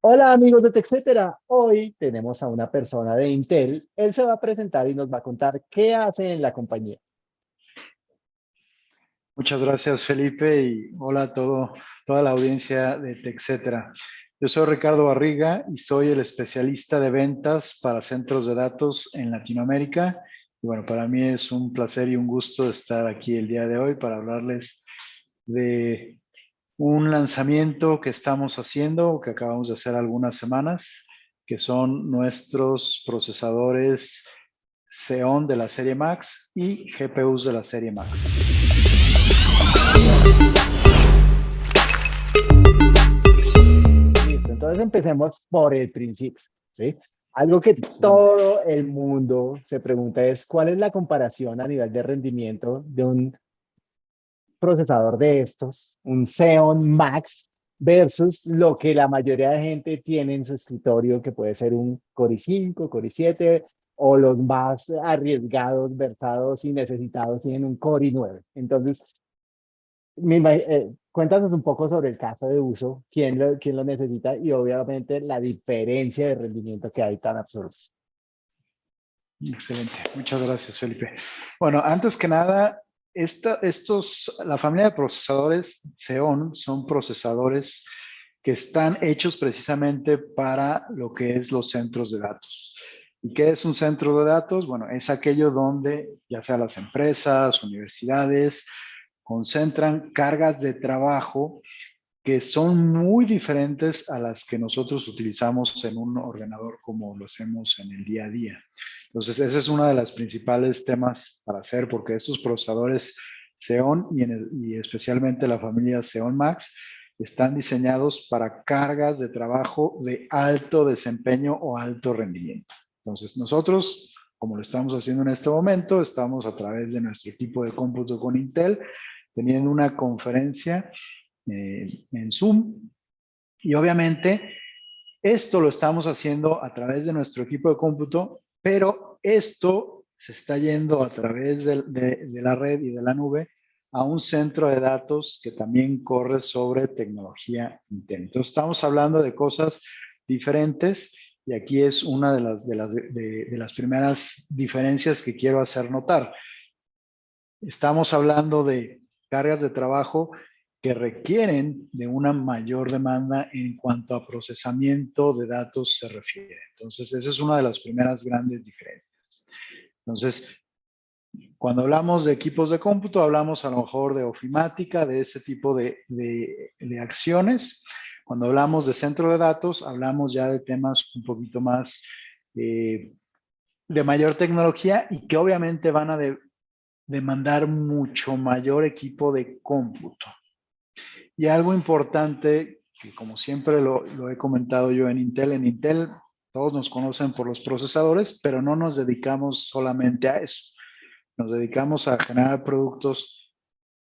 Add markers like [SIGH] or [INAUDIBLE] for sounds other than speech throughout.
Hola amigos de TechCetera, hoy tenemos a una persona de Intel, él se va a presentar y nos va a contar qué hace en la compañía. Muchas gracias Felipe y hola a todo, toda la audiencia de TechCetera. Yo soy Ricardo Barriga y soy el especialista de ventas para centros de datos en Latinoamérica. Y bueno, para mí es un placer y un gusto estar aquí el día de hoy para hablarles de un lanzamiento que estamos haciendo, que acabamos de hacer algunas semanas, que son nuestros procesadores Xeon de la serie Max y GPUs de la serie Max. Listo, entonces empecemos por el principio, ¿sí? Algo que todo el mundo se pregunta es, ¿cuál es la comparación a nivel de rendimiento de un procesador de estos, un Xeon Max, versus lo que la mayoría de gente tiene en su escritorio, que puede ser un Core i5, Core i7, o los más arriesgados, versados y necesitados tienen un Core i9. Entonces, eh, cuéntanos un poco sobre el caso de uso, quién lo, quién lo necesita y obviamente la diferencia de rendimiento que hay tan absurdo. Excelente, muchas gracias Felipe. Bueno, antes que nada, estos, la familia de procesadores Xeon son procesadores que están hechos precisamente para lo que es los centros de datos. ¿Y qué es un centro de datos? Bueno, es aquello donde ya sea las empresas, universidades, concentran cargas de trabajo que son muy diferentes a las que nosotros utilizamos en un ordenador como lo hacemos en el día a día. Entonces, ese es uno de los principales temas para hacer, porque estos procesadores Xeon y, especialmente la familia Xeon Max están diseñados para cargas de trabajo de alto desempeño o alto rendimiento. Entonces, nosotros, como lo estamos haciendo en este momento, estamos a través de nuestro equipo de cómputo con Intel, teniendo una conferencia eh, en Zoom. Y obviamente, esto lo estamos haciendo a través de nuestro equipo de cómputo, pero esto se está yendo a través de, la red y de la nube a un centro de datos que también corre sobre tecnología Intel. Entonces, estamos hablando de cosas diferentes y aquí es una de las, de las, de las primeras diferencias que quiero hacer notar. Estamos hablando de cargas de trabajo que requieren de una mayor demanda en cuanto a procesamiento de datos se refiere. Entonces, esa es una de las primeras grandes diferencias. Entonces, cuando hablamos de equipos de cómputo, hablamos a lo mejor de ofimática, de ese tipo de, de, acciones. Cuando hablamos de centro de datos, hablamos ya de temas un poquito más eh, de mayor tecnología y que obviamente van a demandar mucho mayor equipo de cómputo. Y algo importante, que como siempre lo, he comentado yo en Intel, en Intel todos nos conocen por los procesadores, pero no nos dedicamos solamente a eso. Nos dedicamos a generar productos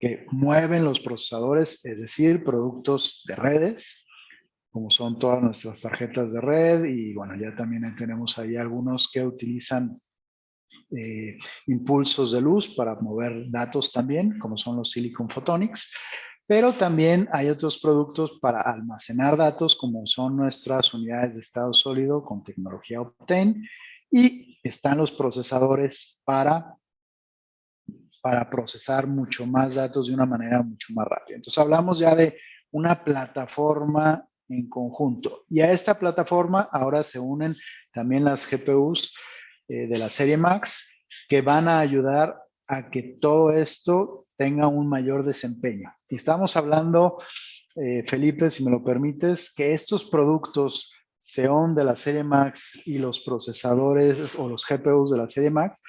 que mueven los procesadores, es decir, productos de redes, como son todas nuestras tarjetas de red y bueno, ya también tenemos ahí algunos que utilizan eh, impulsos de luz para mover datos también, como son los Silicon Photonics. Pero también hay otros productos para almacenar datos, como son nuestras unidades de estado sólido con tecnología Optane. Y están los procesadores para, para procesar mucho más datos de una manera mucho más rápida. Entonces hablamos ya de una plataforma en conjunto. Y a esta plataforma ahora se unen también las GPUs eh, de la serie Max que van a ayudar a que todo esto tenga un mayor desempeño. Estamos hablando, eh, Felipe, si me lo permites, que estos productos Xeon de la serie Max y los procesadores o los GPUs de la serie Max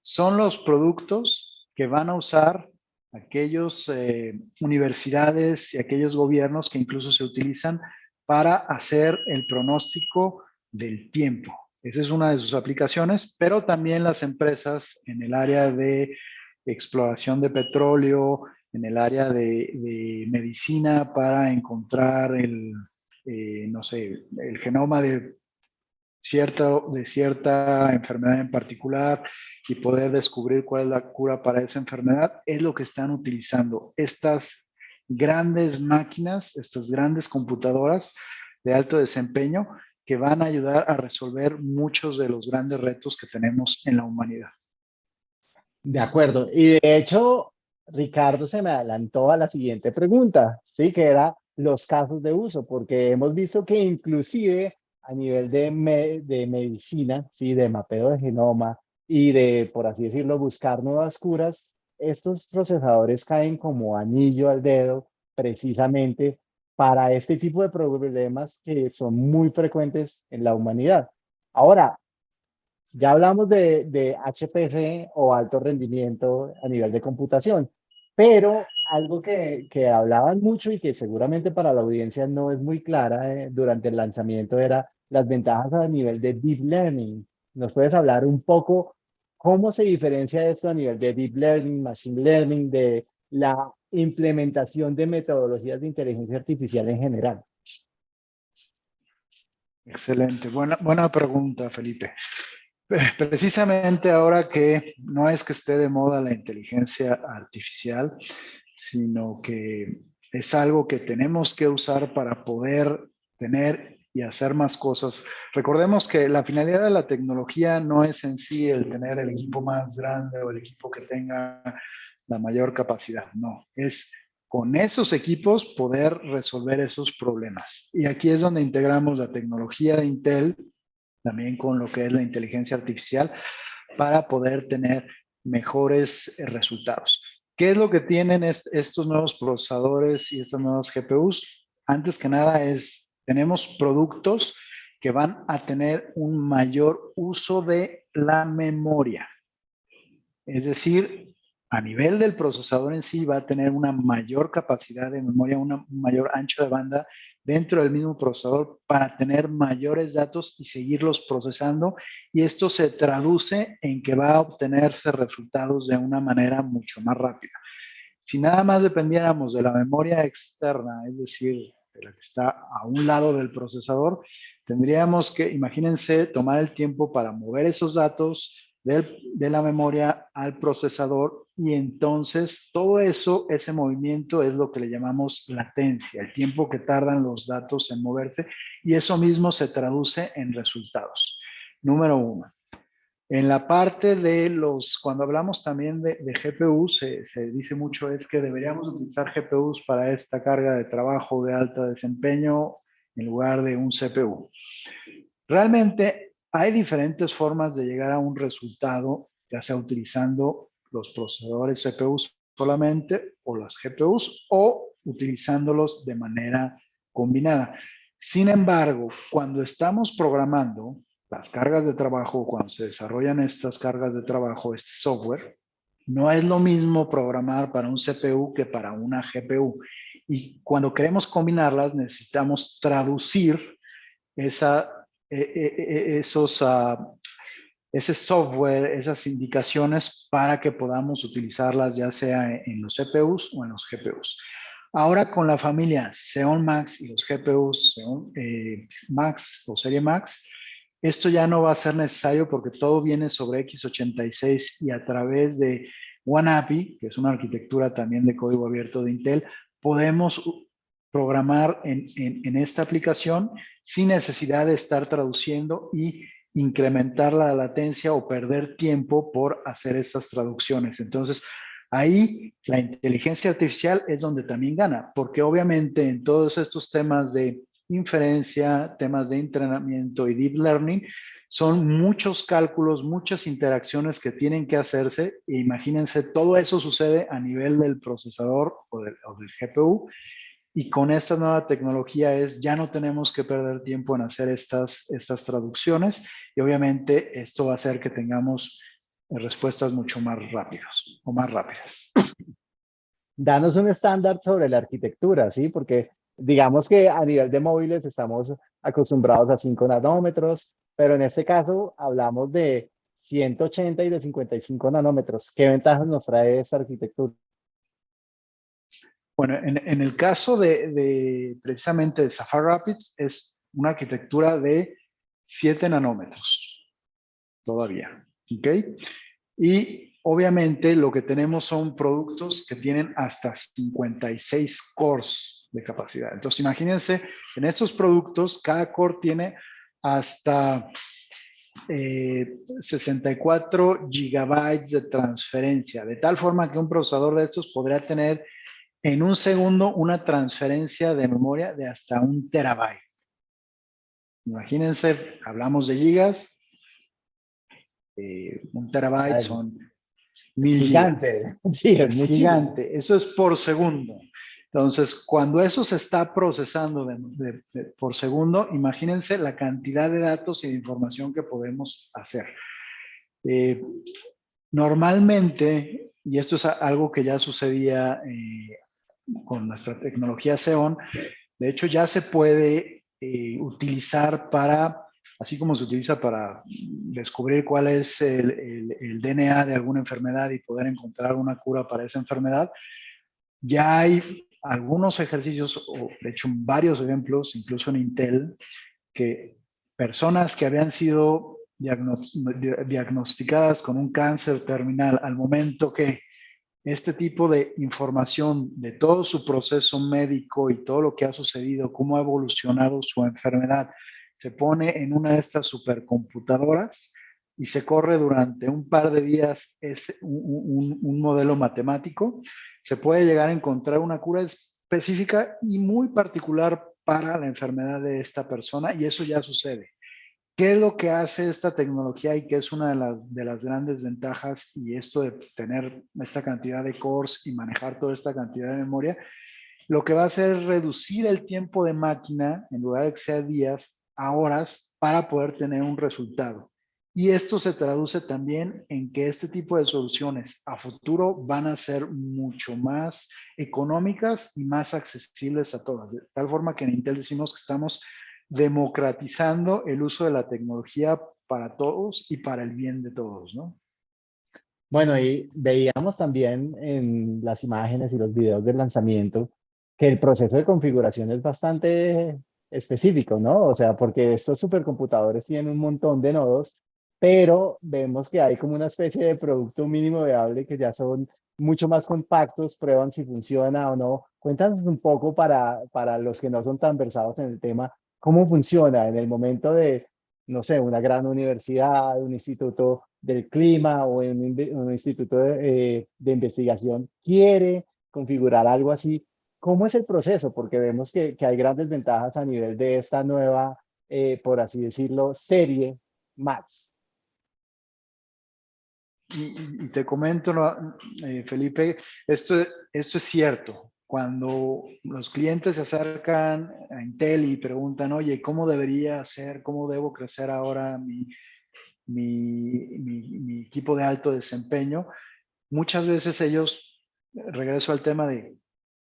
son los productos que van a usar aquellos eh, universidades y aquellos gobiernos que incluso se utilizan para hacer el pronóstico del tiempo. Esa es una de sus aplicaciones, pero también las empresas en el área de exploración de petróleo, en el área de, medicina para encontrar el, eh, no sé, el genoma de cierta, de cierta enfermedad en particular y poder descubrir cuál es la cura para esa enfermedad, es lo que están utilizando. Estas grandes máquinas, estas grandes computadoras, de alto desempeño que van a ayudar a resolver muchos de los grandes retos que tenemos en la humanidad. De acuerdo. Y de hecho, Ricardo se me adelantó a la siguiente pregunta, ¿sí? Que era los casos de uso, porque hemos visto que inclusive a nivel de, de medicina, ¿sí? De mapeo de genoma y de, por así decirlo, buscar nuevas curas, estos procesadores caen como anillo al dedo precisamente para este tipo de problemas que son muy frecuentes en la humanidad. Ahora, ya hablamos de, HPC o alto rendimiento a nivel de computación, pero algo que, que, hablaban mucho y que seguramente para la audiencia no es muy clara eh, durante el lanzamiento era las ventajas a nivel de Deep Learning. ¿Nos puedes hablar un poco cómo se diferencia esto a nivel de Deep Learning, Machine Learning, de la implementación de metodologías de inteligencia artificial en general? Excelente, buena, buena pregunta, Felipe. Precisamente ahora que no es que esté de moda la inteligencia artificial, sino que es algo que tenemos que usar para poder tener y hacer más cosas. Recordemos que la finalidad de la tecnología no es en sí el tener el equipo más grande o el equipo que tenga la mayor capacidad, no, es con esos equipos poder resolver esos problemas. Y aquí es donde integramos la tecnología de Intel también con lo que es la inteligencia artificial para poder tener mejores eh, resultados. ¿Qué es lo que tienen estos nuevos procesadores y estas nuevas GPUs? Antes que nada es, tenemos productos que van a tener un mayor uso de la memoria. Es decir, a nivel del procesador en sí va a tener una mayor capacidad de memoria, un mayor ancho de banda dentro del mismo procesador para tener mayores datos y seguirlos procesando. Y esto se traduce en que va a obtenerse resultados de una manera mucho más rápida. Si nada más dependiéramos de la memoria externa, es decir, de la que está a un lado del procesador, tendríamos que, imagínense, tomar el tiempo para mover esos datos, de la memoria al procesador y entonces todo eso, ese movimiento es lo que le llamamos latencia, el tiempo que tardan los datos en moverse y eso mismo se traduce en resultados. Número uno. En la parte de los, cuando hablamos también de, de GPU, se, se, dice mucho es que deberíamos utilizar GPUs para esta carga de trabajo de alto desempeño en lugar de un CPU. Realmente hay diferentes formas de llegar a un resultado, ya sea utilizando los procesadores CPUs solamente o las GPUs o utilizándolos de manera combinada. Sin embargo, cuando estamos programando las cargas de trabajo, cuando se desarrollan estas cargas de trabajo, este software, no es lo mismo programar para un CPU que para una GPU. Y cuando queremos combinarlas, necesitamos traducir esa esos, uh, ese software, esas indicaciones para que podamos utilizarlas ya sea en los CPUs o en los GPUs. Ahora con la familia Xeon Max y los GPUs Xeon, eh, Max o serie Max, esto ya no va a ser necesario porque todo viene sobre x86 y a través de OneAPI, que es una arquitectura también de código abierto de Intel, podemos programar en, esta aplicación sin necesidad de estar traduciendo y incrementar la latencia o perder tiempo por hacer estas traducciones. Entonces, ahí la inteligencia artificial es donde también gana, porque obviamente en todos estos temas de inferencia, temas de entrenamiento y deep learning, son muchos cálculos, muchas interacciones que tienen que hacerse. E imagínense, todo eso sucede a nivel del procesador o del GPU y con esta nueva tecnología es, ya no tenemos que perder tiempo en hacer estas, estas traducciones y obviamente esto va a hacer que tengamos respuestas mucho más rápidas o más rápidas. Danos un estándar sobre la arquitectura, ¿sí? Porque digamos que a nivel de móviles estamos acostumbrados a 5 nanómetros, pero en este caso hablamos de 180 y de 55 nanómetros. ¿Qué ventajas nos trae esta arquitectura? Bueno, en, el caso de, precisamente de Safari Rapids es una arquitectura de 7 nanómetros todavía, ¿ok? Y obviamente lo que tenemos son productos que tienen hasta 56 cores. de capacidad. Entonces, imagínense, en estos productos, cada core tiene hasta 64 eh, gigabytes de transferencia, de tal forma que un procesador de estos podría tener en un segundo una transferencia de memoria de hasta un terabyte. Imagínense, hablamos de gigas, eh, un terabyte son mil gigante. [LAUGHS] Sí, es gigante. Eso es por segundo. Entonces, cuando eso se está procesando por segundo, imagínense la cantidad de datos y de información que podemos hacer. Eh, normalmente, y esto es algo que ya sucedía eh, con nuestra tecnología Xeon, de hecho ya se puede eh, utilizar para, así como se utiliza para descubrir cuál es el, el DNA de alguna enfermedad y poder encontrar una cura para esa enfermedad, ya hay algunos ejercicios, o de hecho varios ejemplos, incluso en Intel, que personas que habían sido diagnosticadas con un cáncer terminal al momento que este tipo de información de todo su proceso médico y todo lo que ha sucedido, cómo ha evolucionado su enfermedad, se pone en una de estas supercomputadoras y se corre durante un par de días es un, un modelo matemático se puede llegar a encontrar una cura específica y muy particular para la enfermedad de esta persona y eso ya sucede. ¿Qué es lo que hace esta tecnología y qué es una de las, de las grandes ventajas y esto de tener esta cantidad de cores y manejar toda esta cantidad de memoria? Lo que va a hacer es reducir el tiempo de máquina, en lugar de que sea días, a horas, para poder tener un resultado. Y esto se traduce también en que este tipo de soluciones a futuro van a ser mucho más económicas y más accesibles a todas. De tal forma que en Intel decimos que estamos democratizando el uso de la tecnología para todos y para el bien de todos, ¿no? Bueno, y veíamos también en las imágenes y los videos del lanzamiento que el proceso de configuración es bastante específico, ¿no? O sea, porque estos supercomputadores tienen un montón de nodos pero vemos que hay como una especie de producto mínimo viable que ya son mucho más compactos, prueban si funciona o no. Cuéntanos un poco para, para los que no son tan versados en el tema, cómo funciona en el momento de, no sé, una gran universidad, un instituto del clima o un, un instituto de, eh, de, investigación quiere configurar algo así. ¿Cómo es el proceso? Porque vemos que, que hay grandes ventajas a nivel de esta nueva, eh, por así decirlo, serie Max. Y, te comento, eh, Felipe, esto, esto es cierto. Cuando los clientes se acercan a Intel y preguntan, oye, ¿cómo debería ser, cómo debo crecer ahora mi, mi, mi, equipo de alto desempeño? Muchas veces ellos, regreso al tema de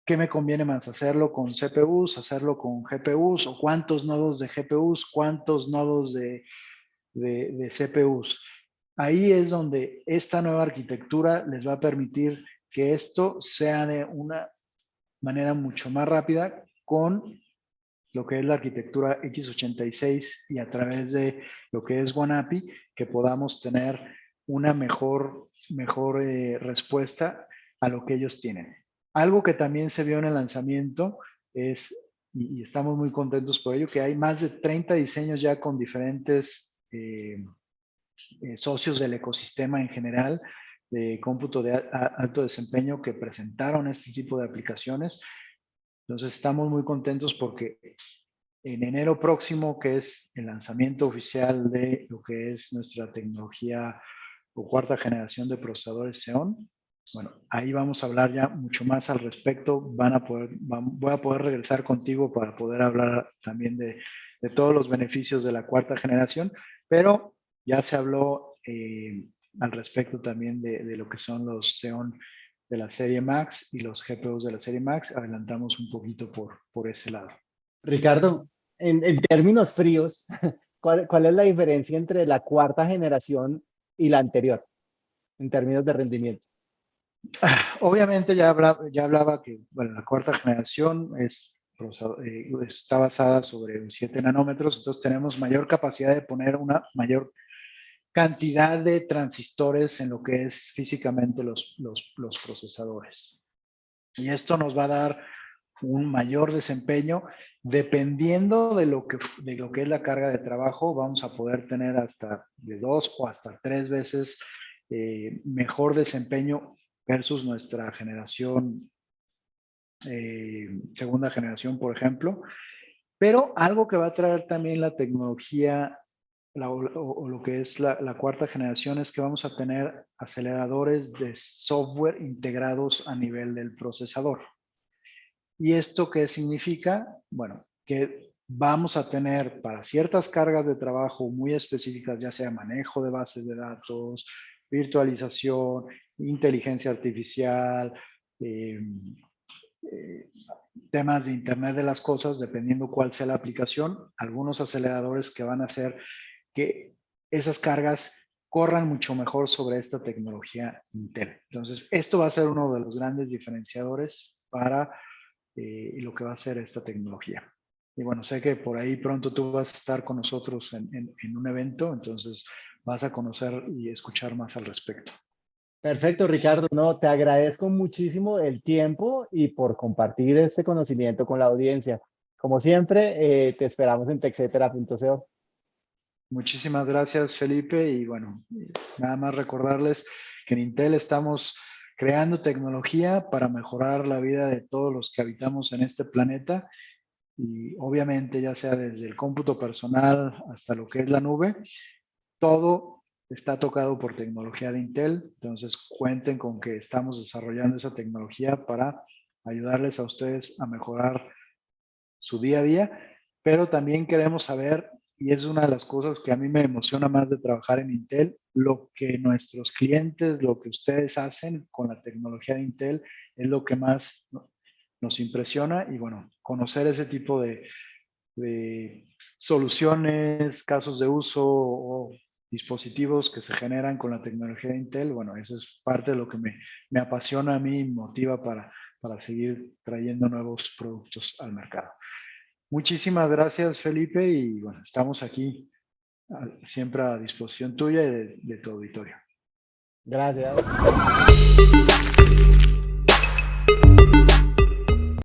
qué me conviene más, hacerlo con CPUs, hacerlo con GPUs, o cuántos nodos de GPUs, cuántos nodos de, de, de CPUs. Ahí es donde esta nueva arquitectura les va a permitir que esto sea de una manera mucho más rápida con lo que es la arquitectura x86 y a través de lo que es OneAPI, que podamos tener una mejor, mejor eh, respuesta a lo que ellos tienen. Algo que también se vio en el lanzamiento es, y, estamos muy contentos por ello, que hay más de 30 diseños ya con diferentes eh, eh, socios del ecosistema en general de cómputo de alto desempeño que presentaron este tipo de aplicaciones. Entonces estamos muy contentos porque en enero próximo, que es el lanzamiento oficial de lo que es nuestra tecnología o cuarta generación de procesadores Xeon, bueno, ahí vamos a hablar ya mucho más al respecto. Van a poder, voy a poder regresar contigo para poder hablar también de, de todos los beneficios de la cuarta generación, pero ya se habló eh, al respecto también de, lo que son los Xeon de la serie Max y los GPUs de la serie Max. Adelantamos un poquito por, por ese lado. Ricardo, en, términos fríos, [LAUGHS] ¿cuál, ¿cuál, es la diferencia entre la cuarta generación y la anterior en términos de rendimiento? Obviamente ya hablaba, ya hablaba que bueno, la cuarta generación es eh, está basada sobre 7 nanómetros, entonces tenemos mayor capacidad de poner una mayor cantidad de transistores en lo que es físicamente los, los, procesadores. Y esto nos va a dar un mayor desempeño. Dependiendo de lo, que, de lo que es la carga de trabajo, vamos a poder tener hasta de dos o hasta tres veces eh, mejor desempeño versus nuestra generación, eh, segunda generación, por ejemplo. Pero algo que va a traer también la tecnología o, lo que es la, cuarta generación es que vamos a tener aceleradores de software integrados a nivel del procesador. ¿Y esto qué significa? Bueno, que vamos a tener para ciertas cargas de trabajo muy específicas, ya sea manejo de bases de datos, virtualización, inteligencia artificial, em, eh, temas de Internet de las cosas, dependiendo cuál sea la aplicación, algunos aceleradores que van a hacer que esas cargas corran mucho mejor sobre esta tecnología Intel. Entonces, esto va a ser uno de los grandes diferenciadores para eh, lo que va a ser esta tecnología. Y bueno, sé que por ahí pronto tú vas a estar con nosotros en, un evento, entonces vas a conocer y escuchar más al respecto. Perfecto, Ricardo. No, te agradezco muchísimo el tiempo y por compartir este conocimiento con la audiencia. Como siempre, eh, te esperamos en texetera.co. Muchísimas gracias, Felipe. Y bueno, nada más recordarles que en Intel estamos creando tecnología para mejorar la vida de todos los que habitamos en este planeta. Y obviamente, ya sea desde el cómputo personal hasta lo que es la nube, todo está tocado por tecnología de Intel, entonces cuenten con que estamos desarrollando esa tecnología para ayudarles a ustedes a mejorar su día a día, pero también queremos saber, y es una de las cosas que a mí me emociona más de trabajar en Intel, lo que nuestros clientes, lo que ustedes hacen con la tecnología de Intel es lo que más nos impresiona y bueno, conocer ese tipo de, de soluciones, casos de uso o dispositivos que se generan con la tecnología de Intel, bueno, eso es parte de lo que me, me apasiona a mí y motiva para, para seguir trayendo nuevos productos al mercado. Muchísimas gracias, Felipe, y bueno, estamos aquí siempre a disposición tuya y de, tu auditorio. Gracias.